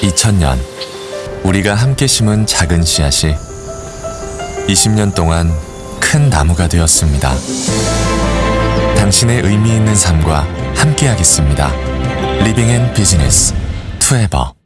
2000년 우리가 함께 심은 작은 씨앗이 20년 동안 큰 나무가 되었습니다. 당신의 의미 있는 삶과 함께하겠습니다. living and business 투에버